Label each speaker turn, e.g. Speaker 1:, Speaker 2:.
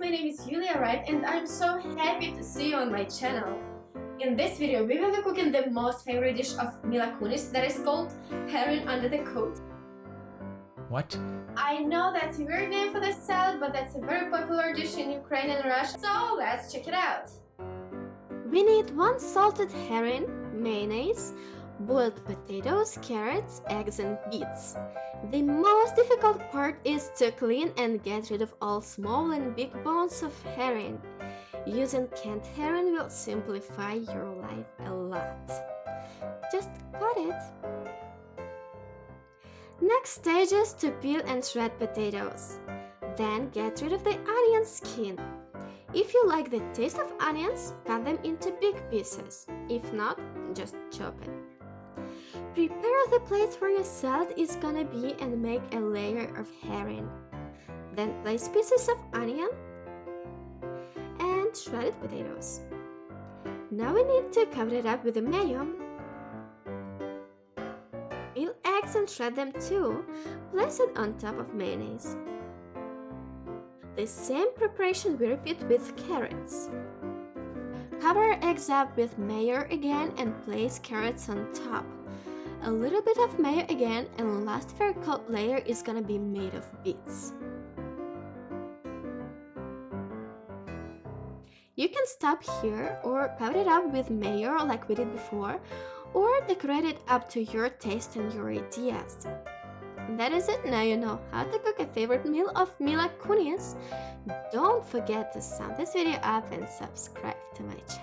Speaker 1: my name is Julia Wright and I'm so happy to see you on my channel. In this video, we will be cooking the most favorite dish of Mila Kunis that is called herring under the coat.
Speaker 2: What?
Speaker 1: I know that's a weird name for this salad, but that's a very popular dish in Ukraine and Russia, so let's check it out.
Speaker 3: We need one salted herring, mayonnaise, boiled potatoes, carrots, eggs and beets. The most difficult part is to clean and get rid of all small and big bones of herring. Using canned herring will simplify your life a lot. Just cut it. Next stage is to peel and shred potatoes. Then get rid of the onion skin. If you like the taste of onions, cut them into big pieces. If not, just chop it. Prepare the place where your salad is gonna be and make a layer of herring. Then place pieces of onion and shredded potatoes. Now we need to cover it up with the mayo. Peel eggs and shred them too. Place it on top of mayonnaise. The same preparation we repeat with carrots. Cover eggs up with mayo again and place carrots on top. A little bit of mayo again and the last fair coat layer is gonna be made of beets. You can stop here or cover it up with mayo like we did before or decorate it up to your taste and your ideas. That is it, now you know how to cook a favorite meal of Mila Kunis. Don't forget to sum this video up and subscribe to my channel.